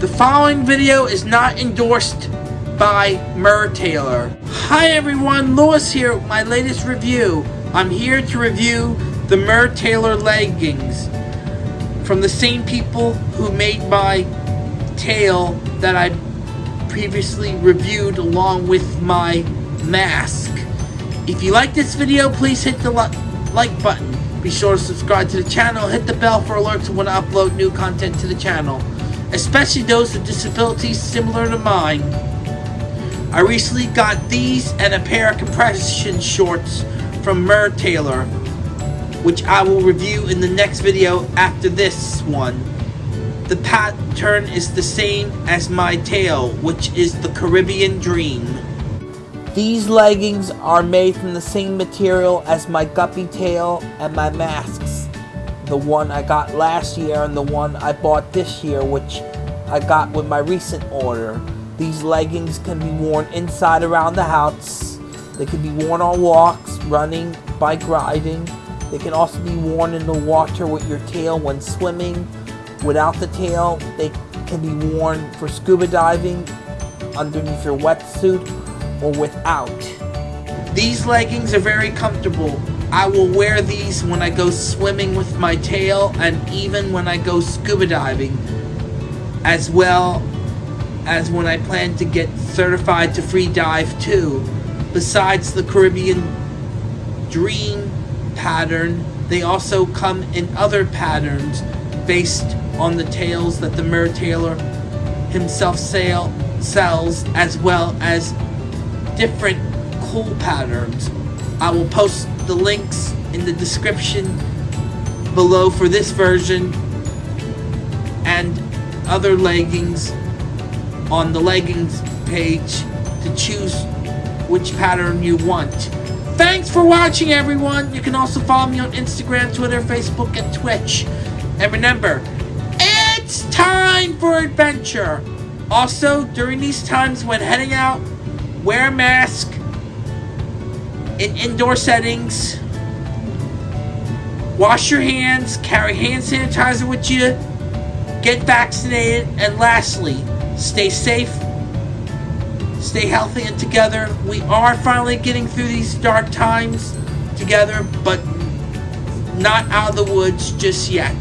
The following video is not endorsed by Mertailor. Hi everyone, Lewis here with my latest review. I'm here to review the Mertailor leggings from the same people who made my tail that I previously reviewed along with my mask. If you like this video, please hit the like button. Be sure to subscribe to the channel, hit the bell for alerts when I upload new content to the channel, especially those with disabilities similar to mine. I recently got these and a pair of compression shorts from Mertailor, which I will review in the next video after this one. The pattern is the same as my tail, which is the Caribbean Dream. These leggings are made from the same material as my guppy tail and my masks. The one I got last year and the one I bought this year, which I got with my recent order. These leggings can be worn inside around the house. They can be worn on walks, running, bike riding. They can also be worn in the water with your tail when swimming. Without the tail, they can be worn for scuba diving, underneath your wetsuit, or without. These leggings are very comfortable. I will wear these when I go swimming with my tail and even when I go scuba diving as well as when I plan to get certified to free dive too. Besides the Caribbean Dream pattern, they also come in other patterns based on the tails that the Mertailor himself sale, sells as well as different cool patterns. I will post the links in the description below for this version and other leggings on the leggings page to choose which pattern you want. Thanks for watching everyone! You can also follow me on Instagram, Twitter, Facebook, and Twitch. And remember, it's time for adventure! Also, during these times when heading out, wear a mask in indoor settings, wash your hands, carry hand sanitizer with you, get vaccinated, and lastly, stay safe, stay healthy and together. We are finally getting through these dark times together, but not out of the woods just yet.